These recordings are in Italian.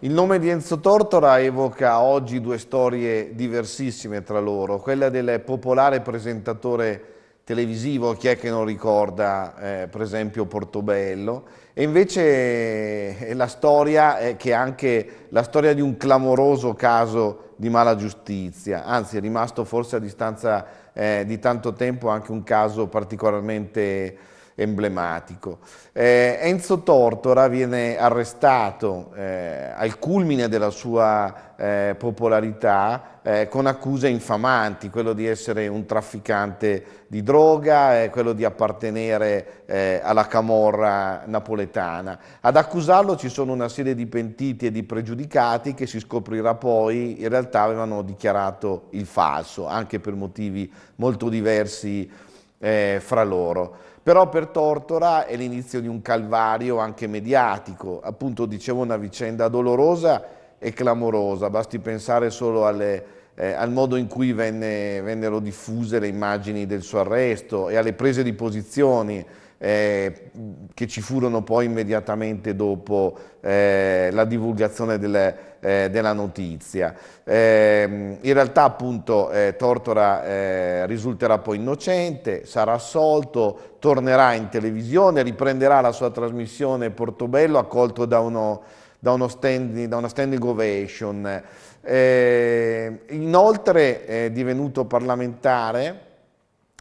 Il nome di Enzo Tortora evoca oggi due storie diversissime tra loro, quella del popolare presentatore televisivo, chi è che non ricorda eh, per esempio Portobello, e invece è la storia è che è anche la storia di un clamoroso caso di mala giustizia, anzi è rimasto forse a distanza eh, di tanto tempo anche un caso particolarmente emblematico. Eh, Enzo Tortora viene arrestato eh, al culmine della sua eh, popolarità eh, con accuse infamanti, quello di essere un trafficante di droga, quello di appartenere eh, alla camorra napoletana. Ad accusarlo ci sono una serie di pentiti e di pregiudicati che si scoprirà poi in realtà avevano dichiarato il falso, anche per motivi molto diversi fra loro. Però per Tortora è l'inizio di un calvario anche mediatico, appunto dicevo una vicenda dolorosa e clamorosa, basti pensare solo alle, eh, al modo in cui venne, vennero diffuse le immagini del suo arresto e alle prese di posizioni eh, che ci furono poi immediatamente dopo eh, la divulgazione delle, eh, della notizia. Eh, in realtà appunto eh, Tortora eh, risulterà poi innocente, sarà assolto, tornerà in televisione, riprenderà la sua trasmissione Portobello accolto da, uno, da, uno standing, da una standing ovation. inoltre è divenuto parlamentare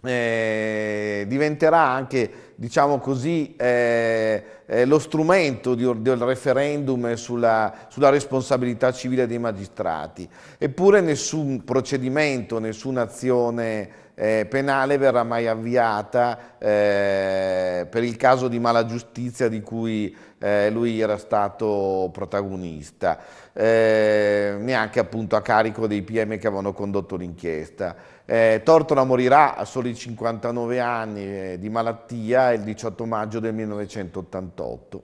eh, diventerà anche, diciamo così, eh, eh, lo strumento di, del referendum sulla, sulla, responsabilità civile dei magistrati. Eppure nessun procedimento, nessuna azione eh, penale verrà mai avviata eh, per il caso di mala giustizia di cui eh, lui era stato protagonista, eh, neanche appunto a carico dei PM che avevano condotto l'inchiesta. Eh, Tortora morirà a soli 59 anni eh, di malattia il 18 maggio del 1988.